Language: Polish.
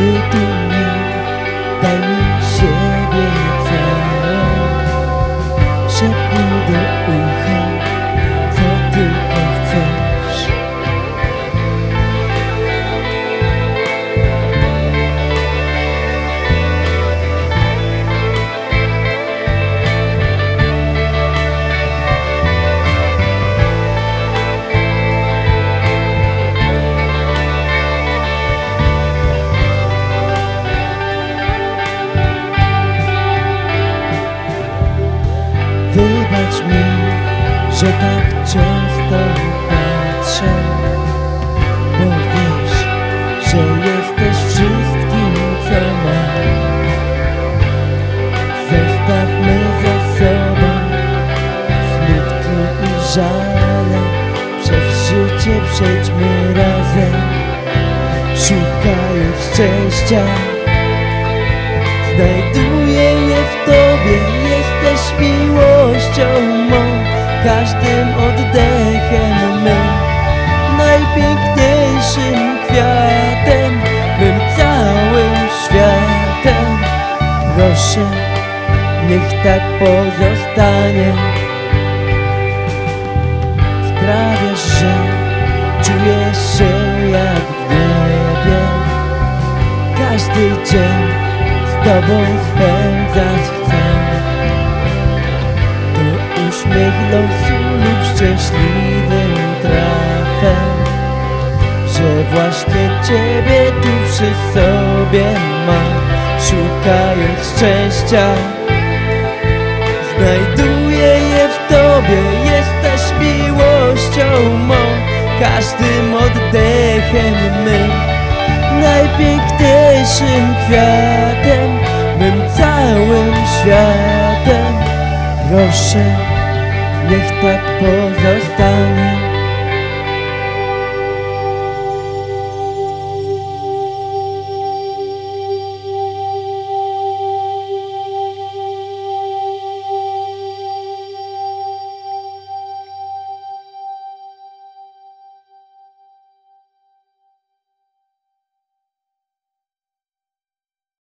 You. Że tak często patrzę Bo wiesz, że jesteś wszystkim, co mam. Zostawmy za sobą smutki i żale Przez życie przejdźmy razem Szukając szczęścia. Znajduję je w Tobie Jesteś miłością Każdym oddechem mym Najpiękniejszym kwiatem Mym całym światem Proszę, niech tak pozostanie. Sprawiasz, że czuję się jak w niebie. Każdy dzień z Tobą spędzać uśmiech losu lub szczęśliwym trafem Że właśnie Ciebie tu przy sobie mam Szukając szczęścia. Znajduję je w Tobie Jesteś miłością mą Każdym oddechem mym Najpiękniejszym kwiatem Mym całym światem Proszę, nech tak pozostane.